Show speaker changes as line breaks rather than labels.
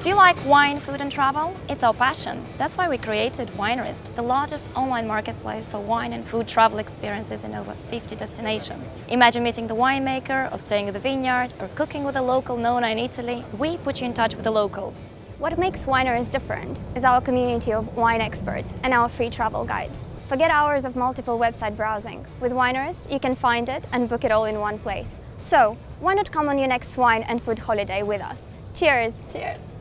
Do you like wine, food and travel? It's our passion. That's why we created Winerist, the largest online marketplace for wine and food travel experiences in over 50 destinations. Imagine meeting the winemaker, or staying at the vineyard, or cooking with a local Nona in Italy. We put you in touch with the locals.
What makes Winerist different is our community of wine experts and our free travel guides. Forget hours of multiple website browsing. With Winerist, you can find it and book it all in one place. So, why not come on your next wine and food holiday with us? Cheers!
Cheers!